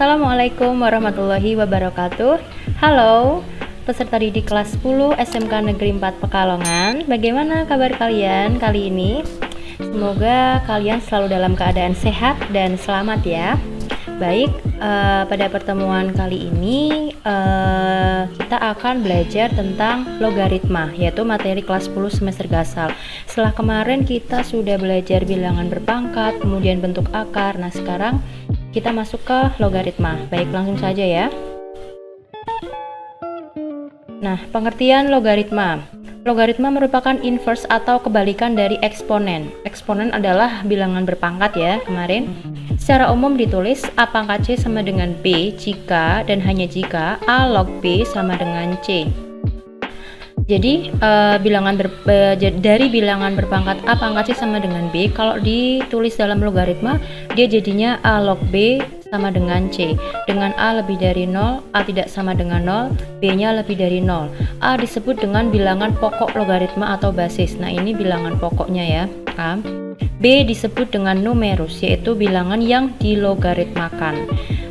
Assalamualaikum warahmatullahi wabarakatuh. Halo peserta didik kelas 10 SMK Negeri 4 Pekalongan. Bagaimana kabar kalian kali ini? Semoga kalian selalu dalam keadaan sehat dan selamat ya. Baik, uh, pada pertemuan kali ini uh, kita akan belajar tentang logaritma yaitu materi kelas 10 semester gasal. Setelah kemarin kita sudah belajar bilangan berpangkat kemudian bentuk akar. Nah sekarang kita masuk ke logaritma. Baik, langsung saja ya. Nah, pengertian logaritma. Logaritma merupakan inverse atau kebalikan dari eksponen. Eksponen adalah bilangan berpangkat ya, kemarin. Secara umum ditulis A pangkat C sama dengan B jika dan hanya jika A log B sama dengan C. Jadi uh, bilangan ber, uh, dari bilangan berpangkat A pangkat C sama dengan B kalau ditulis dalam logaritma dia jadinya A log B sama dengan C. Dengan A lebih dari 0, A tidak sama dengan 0, B-nya lebih dari 0. A disebut dengan bilangan pokok logaritma atau basis. Nah, ini bilangan pokoknya ya. A. B disebut dengan numerus yaitu bilangan yang dilogaritmakan.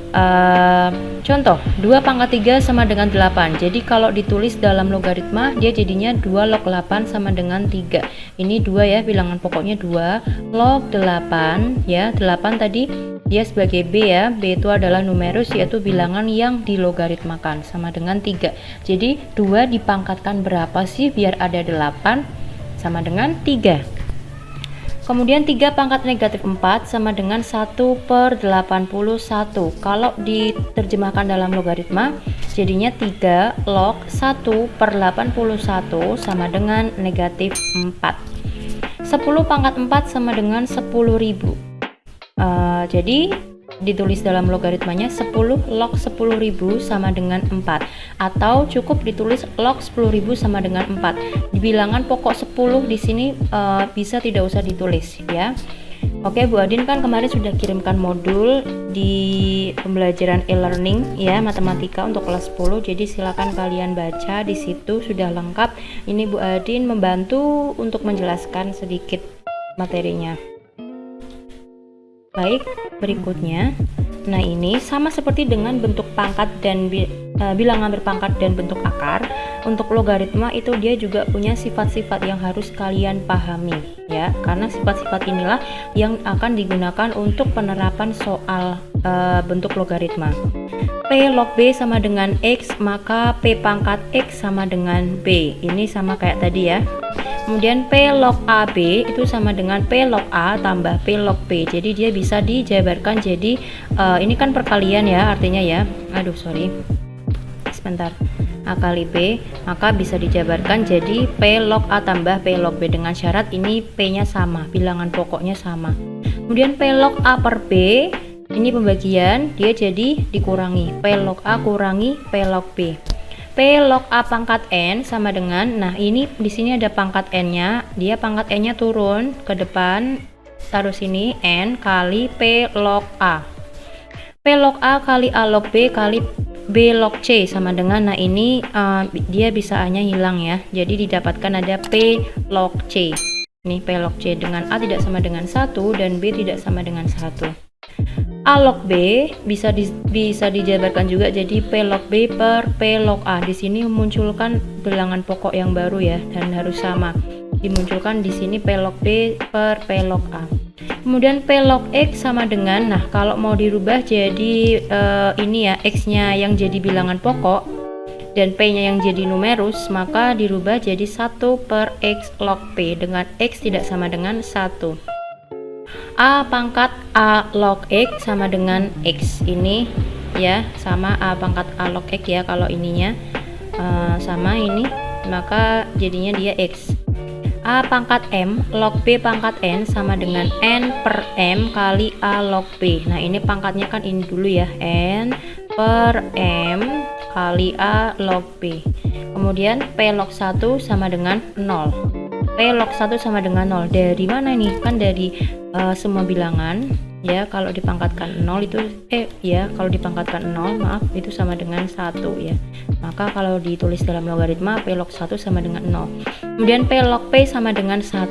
Uh, contoh 2 pangkat 3 sama dengan 8 jadi kalau ditulis dalam logaritma dia jadinya 2 log 8 sama dengan 3 ini 2 ya bilangan pokoknya 2 log 8 ya 8 tadi dia sebagai B ya. B itu adalah numerus yaitu bilangan yang dilogaritmakan sama dengan 3 jadi 2 dipangkatkan berapa sih biar ada 8 sama dengan 3 Kemudian 3 pangkat negatif 4 sama dengan 1 per 81 Kalau diterjemahkan dalam logaritma Jadinya 3 log 1 per 81 sama dengan negatif 4 10 pangkat 4 sama dengan 10.000 uh, Jadi ditulis dalam logaritmanya 10 log 10.000 sama dengan 4 atau cukup ditulis log 10.000 sama dengan 4 di bilangan pokok 10 di sini uh, bisa tidak usah ditulis ya. Oke Bu Adin kan kemarin sudah kirimkan modul di pembelajaran e-learning ya matematika untuk kelas 10 jadi silakan kalian baca di situ sudah lengkap. Ini Bu Adin membantu untuk menjelaskan sedikit materinya Baik, berikutnya. Nah, ini sama seperti dengan bentuk pangkat dan uh, bilangan berpangkat dan bentuk akar. Untuk logaritma itu dia juga punya sifat-sifat yang harus kalian pahami ya, karena sifat-sifat inilah yang akan digunakan untuk penerapan soal uh, bentuk logaritma. P log B sama dengan X, maka P pangkat X sama dengan B. Ini sama kayak tadi ya kemudian P log AB itu sama dengan P log A tambah P log B. Jadi dia bisa dijabarkan jadi uh, ini kan perkalian ya artinya ya. Aduh sorry. Sebentar. A kali B maka bisa dijabarkan jadi P log A tambah P log B. Dengan syarat ini P nya sama bilangan pokoknya sama. Kemudian P log A per B ini pembagian dia jadi dikurangi. P log A kurangi P log B P log A pangkat N sama dengan nah ini di sini ada pangkat N-nya. Dia pangkat N-nya turun ke depan taruh sini N kali P log A. P log A kali A log B kali B log C sama dengan nah ini uh, dia bisa A nya hilang ya. Jadi didapatkan ada P log C. Ini P log C dengan A tidak sama dengan 1 dan B tidak sama dengan 1 A log B bisa di, bisa dijabarkan juga jadi P log B per P log A. Di sini memunculkan bilangan pokok yang baru ya dan harus sama. Dimunculkan di sini P log B per P log A. Kemudian P log X sama dengan nah kalau mau dirubah jadi uh, ini ya X-nya yang jadi bilangan pokok dan P-nya yang jadi numerus maka dirubah jadi 1 per X log P dengan X tidak sama dengan 1 A pangkat A log X sama dengan X ini ya sama A pangkat A log X ya kalau ininya uh, sama ini maka jadinya dia X. A pangkat M log B pangkat N sama dengan N per M kali A log B nah ini pangkatnya kan ini dulu ya N per M kali A log B kemudian P log 1 sama dengan 0 P log 1 sama dengan 0 dari mana nih? Kan dari uh, semua bilangan ya kalau dipangkatkan 0 itu eh ya kalau dipangkatkan 0 maaf itu sama dengan 1 ya. Maka kalau ditulis dalam logaritma P log 1 sama dengan 0 kemudian P log P sama dengan 1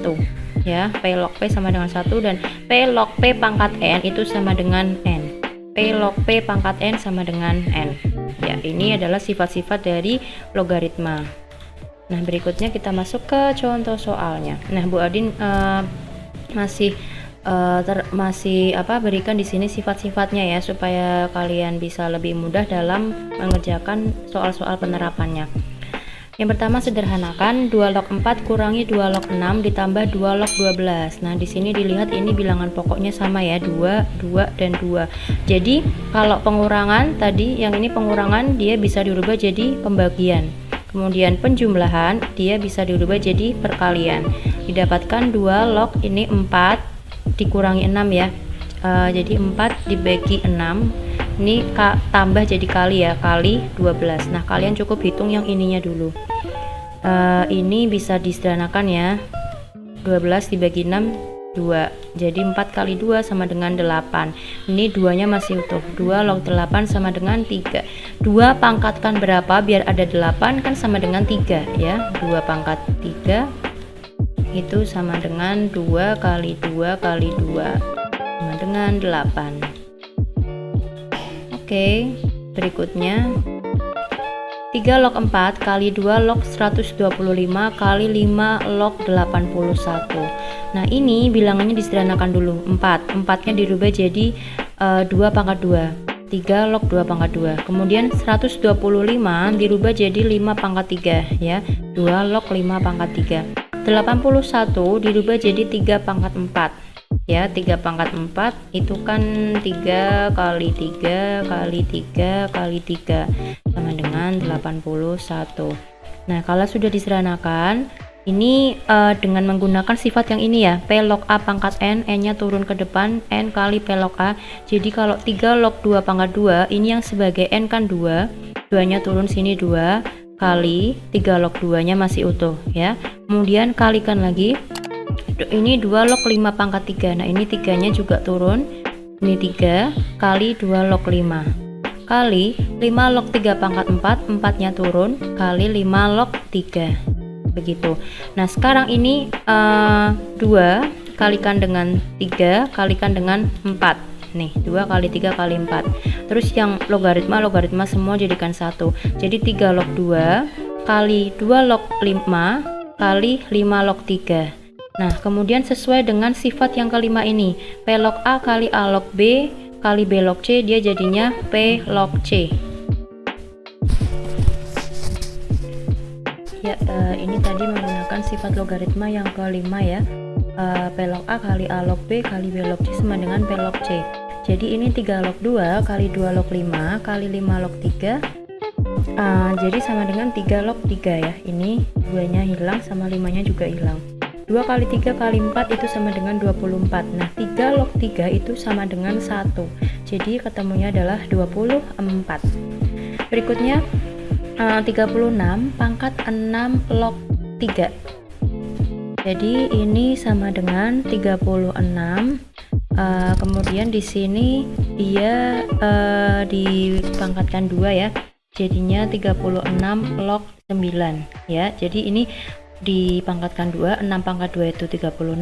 ya. P log P sama dengan 1 dan P log P pangkat N itu sama dengan N. P log P pangkat N sama dengan N. Ya ini adalah sifat-sifat dari logaritma nah berikutnya kita masuk ke contoh soalnya nah Bu Adin uh, masih uh, ter, masih apa berikan di sini sifat-sifatnya ya supaya kalian bisa lebih mudah dalam mengerjakan soal-soal penerapannya yang pertama sederhanakan 2 log 4 kurangi 2 log 6 ditambah 2 log 12. Nah, di sini dilihat ini bilangan pokoknya sama ya, 2, 2 dan 2. Jadi, kalau pengurangan tadi yang ini pengurangan dia bisa dirubah jadi pembagian. Kemudian penjumlahan dia bisa dirubah jadi perkalian. Didapatkan 2 log ini 4 dikurangi 6 ya. Uh, jadi 4 dibagi 6 ini tambah jadi kali ya kali 12 nah kalian cukup hitung yang ininya dulu uh, ini bisa disederhanakan ya 12 dibagi 6 2 jadi 4 kali 2 sama dengan 8 ini duanya masih utuh. 2 log 8 sama dengan 3 2 pangkatkan berapa? Biar ada 8 kan sama dengan 3 ya. 2 pangkat 3 itu sama dengan 2 kali 2 kali 2 sama dengan 8 Oke, berikutnya. 3 log 4 kali 2 log 125 kali 5 log 81 Nah ini bilangannya disederhanakan dulu. 4 4 nya dirubah jadi uh, eh, 2 pangkat 2 3 log 2 pangkat 2 kemudian 125 dirubah jadi 5 pangkat 3 ya. 2 log 5 pangkat 3 81 dirubah jadi 3 pangkat 4 ya. 3 pangkat 4 itu kan 3 kali 3 kali 3 kali 3 sama dengan 81 nah kalau sudah diseranakan ini uh, dengan menggunakan sifat yang ini ya P log A pangkat N N nya turun ke depan N kali P log A. Jadi kalau 3 log 2 pangkat 2 ini yang sebagai N kan 2 2 nya turun sini 2 kali 3 log 2 nya masih utuh ya. Kemudian kalikan lagi. Ini 2 log 5 pangkat 3 nah ini tiganya juga turun. Ini 3 kali 2 log 5 kali 5 log 3 pangkat 4 4 nya turun kali 5 log 3 begitu. Nah sekarang ini uh, eh, 2 kalikan dengan 3 kalikan dengan 4 nih 2 kali 3 kali 4 terus yang logaritma logaritma semua jadikan satu. Jadi 3 log 2 kali 2 log 5 kali 5 log 3 Nah, kemudian sesuai dengan sifat yang kelima ini, P log A kali A log B kali B log C, dia jadinya P log C. Ya, uh, ini tadi menggunakan sifat logaritma yang kelima ya. Uh, P log A kali A log B kali B log C sama dengan P log C. Jadi ini 3 log 2 kali 2 log 5 kali 5 log 3 uh, jadi sama dengan 3 log 3 ya. Ini duanya hilang sama limanya juga hilang. 2 kali 3 kali 4 itu sama dengan 24 nah 3 log 3 itu sama dengan 1 jadi ketemunya adalah 24 berikutnya uh, 36 pangkat 6 log 3 jadi ini sama dengan 36 uh, kemudian di sini dia uh, dipangkatkan 2 ya. Jadinya 36 log 9 ya. Jadi ini dipangkatkan 2 6 pangkat 2 itu 36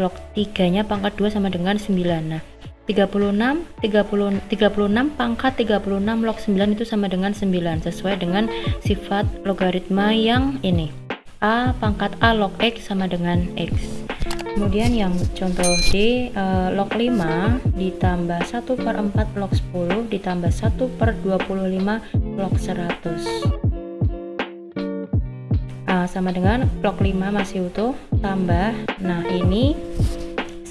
log 3 nya pangkat 2 sama dengan 9 nah 36 30 36 pangkat 36 log 9 itu sama dengan 9 sesuai dengan sifat logaritma yang ini. A pangkat A log X sama dengan X. Kemudian yang contoh D uh, log 5 ditambah 1 per 4 log 10 ditambah 1 per 25 log 100 uh, sama dengan log 5 masih utuh tambah. Nah ini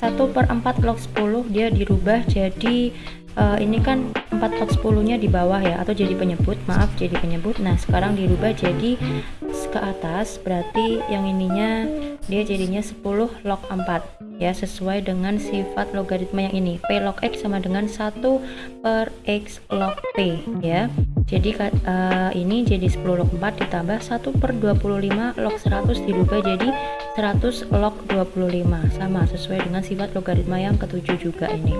1 per 4 log 10 dia dirubah jadi uh, ini kan 4 log 10 nya di bawah ya atau jadi penyebut maaf jadi penyebut. Nah sekarang dirubah jadi ke atas berarti yang ininya dia jadinya 10 log 4 ya sesuai dengan sifat logaritma yang ini. P log X sama dengan 1 per X log P ya. Jadi uh, ini jadi 10 log 4 ditambah 1 per 25 log 100 dirubah jadi 100 log 25 sama sesuai dengan sifat logaritma yang ketujuh juga ini.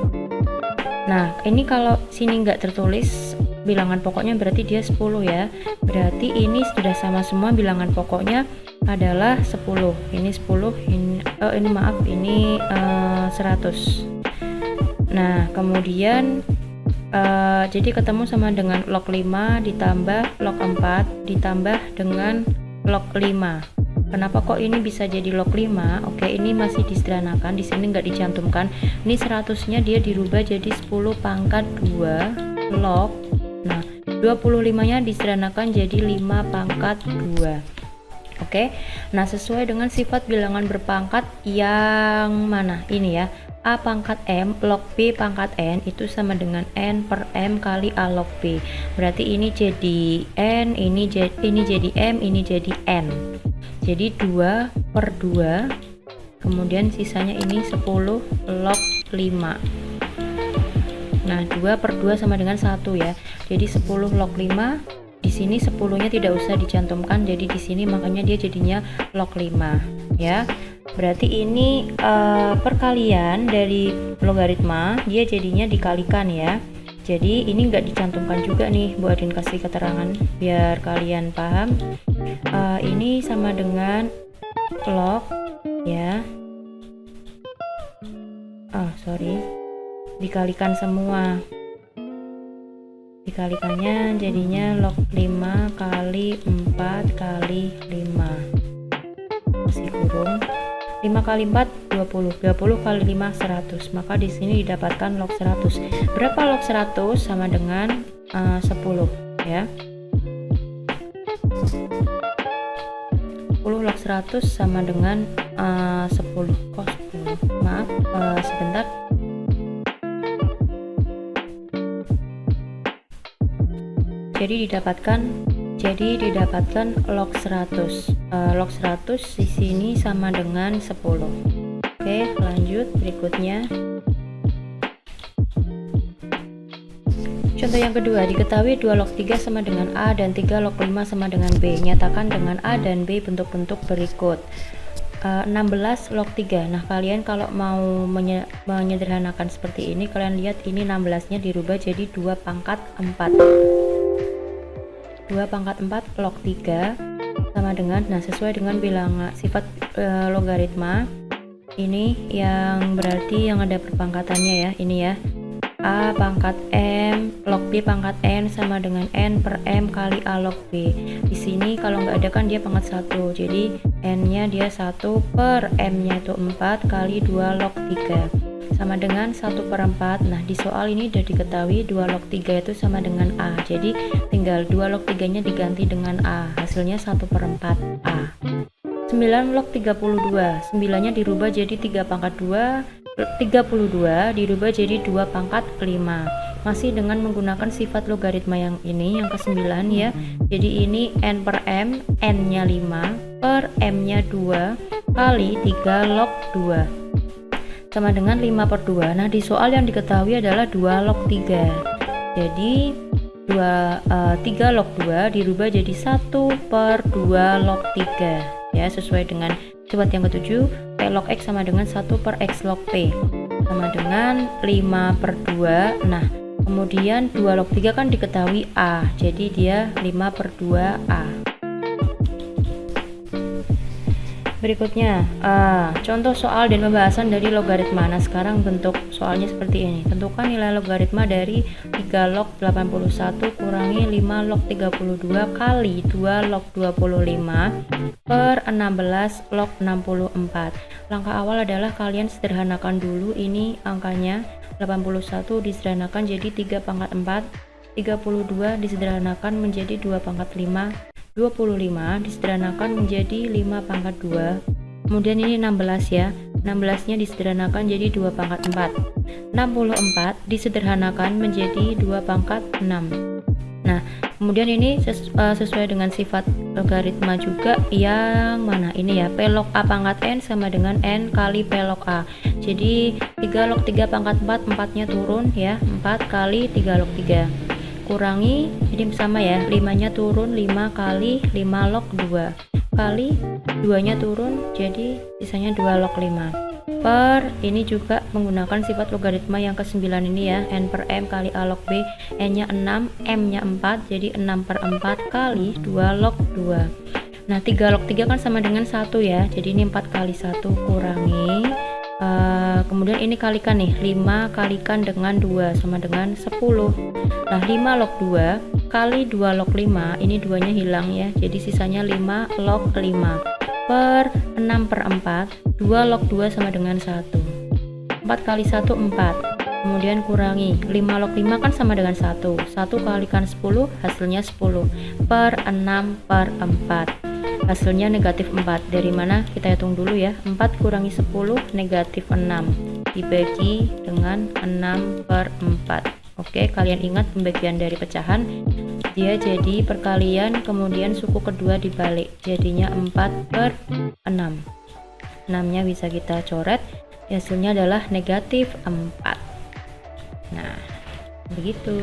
Nah ini kalau sini nggak tertulis bilangan pokoknya berarti dia 10 ya. Berarti ini sudah sama semua bilangan pokoknya adalah 10 ini 10 ini, oh, ini maaf ini uh, eh, 100 nah kemudian uh, jadi ketemu sama dengan log 5 ditambah log 4 ditambah dengan log 5 kenapa kok ini bisa jadi log 5 oke ini masih disederhanakan di sini nggak dicantumkan. Ini 100 nya dia dirubah jadi 10 pangkat 2 log. Nah 25 nya disederhanakan jadi 5 pangkat 2 Oke, nah sesuai dengan sifat bilangan berpangkat yang mana? Ini ya. A pangkat M log B pangkat N itu sama dengan N per M kali A log B berarti ini jadi N ini jadi, ini jadi M ini jadi N. Jadi 2 per 2 kemudian sisanya ini 10 log 5 nah 2 per 2 sama dengan 1 ya. Jadi 10 log 5 di sini 10 nya tidak usah dicantumkan jadi di sini makanya dia jadinya log 5 ya. Berarti ini uh, perkalian dari logaritma dia jadinya dikalikan ya. Jadi ini enggak dicantumkan juga nih Bu Adin kasih keterangan biar kalian paham. Uh, ini sama dengan log ya. Oh, sorry. Dikalikan semua dikalikannya jadinya log 5 kali 4 kali 5 masih kurung. 5 kali 4 20 20 kali 5 100 maka di sini didapatkan log 100 berapa log 100 sama dengan uh, 10 ya? 10 log 100 sama dengan uh, 10 oh 10 maaf uh, sebentar jadi didapatkan jadi didapatkan log 100 uh, eh, log 100 di sini sama dengan 10 oke lanjut berikutnya Contoh yang kedua, diketahui 2 log 3 sama dengan A dan 3 log 5 sama dengan B. Nyatakan dengan A dan B bentuk-bentuk berikut. Uh, eh, 16 log 3. Nah, kalian kalau mau menye menyederhanakan seperti ini, kalian lihat ini 16-nya dirubah jadi 2 pangkat 4. 2 pangkat 4 log 3 sama dengan nah sesuai dengan bilangan sifat e, logaritma. Ini yang berarti yang ada perpangkatannya ya ini ya. A pangkat M log B pangkat N sama dengan N per M kali A log B. Di sini kalau nggak ada kan dia pangkat 1 jadi N nya dia 1 per M nya itu 4 kali 2 log 3 sama dengan 1 per 4 nah di soal ini sudah diketahui 2 log 3 itu sama dengan A. Jadi tinggal 2 log 3 nya diganti dengan A hasilnya 1 per 4 A. 9 log 32 9 nya dirubah jadi 3 pangkat 2 32 dirubah jadi 2 pangkat 5 masih dengan menggunakan sifat logaritma yang ini yang ke 9 ya. Jadi ini n per m n nya 5 per m nya 2 kali 3 log 2 sama dengan 5 per 2 nah di soal yang diketahui adalah 2 log 3 jadi 2, uh, 3 log 2 dirubah jadi 1 per 2 log 3 ya sesuai dengan sifat yang ketujuh P log X sama dengan 1 per X log P sama dengan 5 per 2 nah kemudian 2 log 3 kan diketahui A jadi dia 5 per 2 A Berikutnya, uh, contoh soal dan pembahasan dari logaritma. Nah, sekarang bentuk soalnya seperti ini. Tentukan nilai logaritma dari 3 log 81 kurangi 5 log 32 kali 2 log 25 per 16 log 64. Langkah awal adalah kalian sederhanakan dulu ini angkanya 81 disederhanakan jadi 3 pangkat 4 32 disederhanakan menjadi 2 pangkat 5 25 disederhanakan menjadi 5 pangkat 2 kemudian ini 16 ya. 16 nya disederhanakan jadi 2 pangkat 4 64 disederhanakan menjadi 2 pangkat 6 nah kemudian ini ses uh, sesuai dengan sifat logaritma juga yang mana? Ini ya P log A pangkat N sama dengan N kali P log A. Jadi 3 log 3 pangkat 4 4 nya turun ya. 4 kali 3 log 3 kurangi jadi sama ya 5 nya turun 5 kali 5 log 2 kali 2 nya turun jadi sisanya 2 log 5 per ini juga menggunakan sifat logaritma yang ke 9 ini ya. N per m kali a log b n nya 6 m nya 4 jadi 6 per 4 kali 2 log 2 nah 3 log 3 kan sama dengan 1 ya. Jadi ini 4 kali 1 kurangi uh, kemudian ini kalikan nih 5 kalikan dengan 2 sama dengan 10 nah 5 log 2 kali 2 log 5 ini duanya hilang ya. Jadi sisanya 5 log 5 per 6 per 4 2 log 2 sama dengan 1 4 kali 1 4 kemudian kurangi 5 log 5 kan sama dengan 1 1 kalikan 10 hasilnya 10 per 6 per 4 hasilnya negatif 4 dari mana? Kita hitung dulu ya. 4 kurangi 10 negatif 6 dibagi dengan 6 per 4 oke kalian ingat pembagian dari pecahan? Dia jadi perkalian kemudian suku kedua dibalik. Jadinya 4 per 6 6 nya bisa kita coret. Hasilnya adalah negatif 4 nah begitu.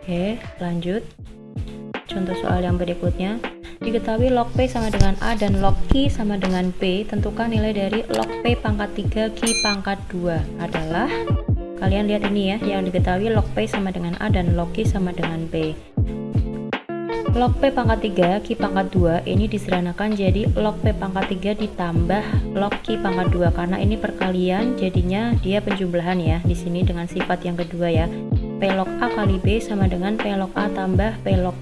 Oke lanjut Contoh soal yang berikutnya, diketahui log P sama dengan A dan log Q sama dengan P, tentukan nilai dari log P pangkat 3 Q pangkat 2 adalah kalian lihat ini ya, yang diketahui log P sama dengan A dan log Q sama dengan P. Log P pangkat 3 Q pangkat 2 ini disederhanakan jadi log P pangkat 3 ditambah log Q pangkat 2 karena ini perkalian jadinya dia penjumlahan ya di sini dengan sifat yang kedua ya. P log A kali B sama dengan P log A tambah P log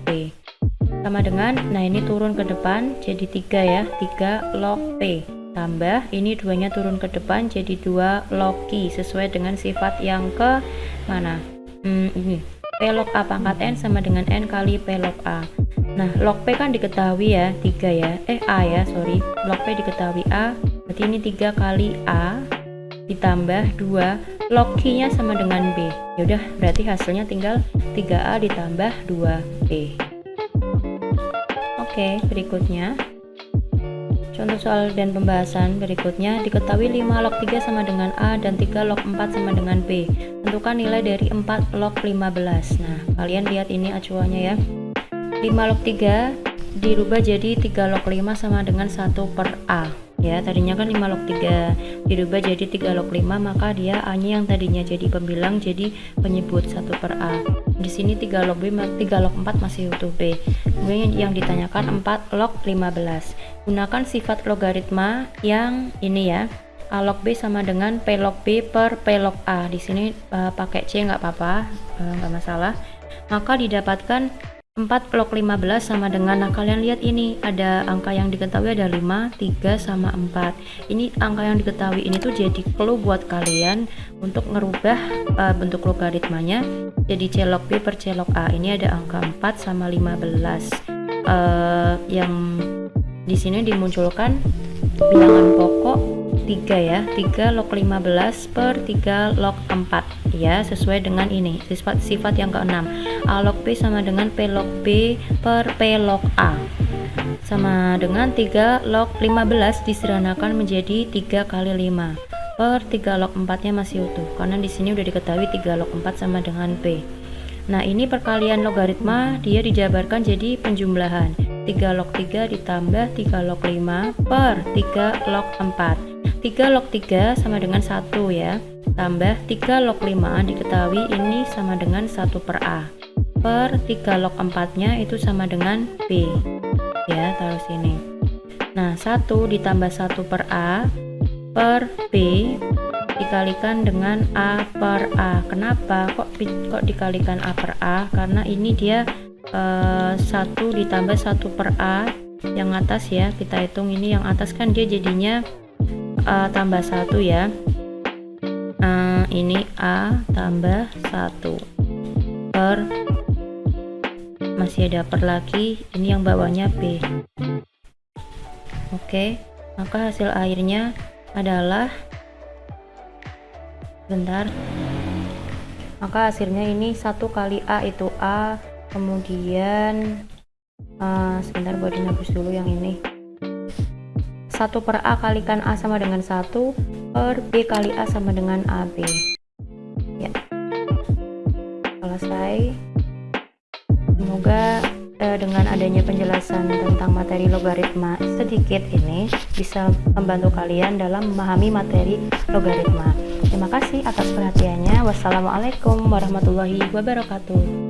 sama dengan nah ini turun ke depan jadi 3 ya 3 log P. Tambah ini duanya turun ke depan jadi 2 log Q sesuai dengan sifat yang ke mana? Hmm, ini. P log A pangkat N sama dengan N kali P log A. Nah log P kan diketahui ya 3 ya. Eh A ya sorry. Log P diketahui A berarti ini 3 kali A ditambah 2 log Q nya sama dengan B. Yaudah berarti hasilnya tinggal 3A ditambah 2B Oke, berikutnya. Contoh soal dan pembahasan berikutnya diketahui 5 log 3 sama dengan A dan 3 log 4 sama dengan B. Tentukan nilai dari 4 log 15. Nah, kalian lihat ini acuannya ya. 5 log 3 dirubah jadi 3 log 5 sama dengan 1 per A ya tadinya kan 5 log 3 dirubah jadi 3 log 5 maka dia A nya yang tadinya jadi pembilang jadi penyebut 1 per A. Di sini 3 log B 3 log 4 masih utuh B. Kemudian yang ditanyakan 4 log 15 gunakan sifat logaritma yang ini ya A log B sama dengan P log B per P log A. Di sini uh, pakai C nggak apa-apa uh, nggak masalah. Maka didapatkan 4 log 15 sama dengan nah kalian lihat ini ada angka yang diketahui ada 5 3 sama 4 ini angka yang diketahui ini tuh jadi clue buat kalian untuk ngerubah uh, bentuk logaritmanya. Jadi C log B per C A ini ada angka 4 sama 15 uh, yang di sini dimunculkan bilangan pokok 3 ya. 3 log 15 per 3 log 4 ya sesuai dengan ini. Sifat sifat yang keenam. A log B sama dengan P log B per P log A. Sama dengan 3 log 15 disederhanakan menjadi 3 kali 5 per 3 log 4 nya masih utuh karena di sini udah diketahui 3 log 4 sama dengan P. Nah ini perkalian logaritma. Dia dijabarkan jadi penjumlahan. 3 log 3 ditambah 3 log 5 per 3 log 4 3 log 3 sama dengan 1 ya. Tambah 3 log 5 diketahui ini sama dengan 1 per A. Per 3 log 4 nya itu sama dengan B. Ya taruh sini. Nah 1 ditambah 1 per A per B dikalikan dengan A per A. Kenapa kok kok dikalikan A per A? Karena ini dia eh, 1 ditambah 1 per A yang atas ya. Kita hitung ini yang atas kan dia jadinya A tambah 1 ya. Uh, ini A tambah 1 per. Masih ada per lagi. Ini yang bawahnya B. Oke. Maka hasil akhirnya adalah bentar. Maka hasilnya ini satu kali A itu A. Kemudian uh, sebentar buat dinabus dulu yang ini 1 per A kalikan A sama dengan 1 per B kali A sama dengan AB ya. Selesai. Semoga eh, dengan adanya penjelasan tentang materi logaritma sedikit ini bisa membantu kalian dalam memahami materi logaritma. Terima kasih atas perhatiannya. Wassalamualaikum warahmatullahi wabarakatuh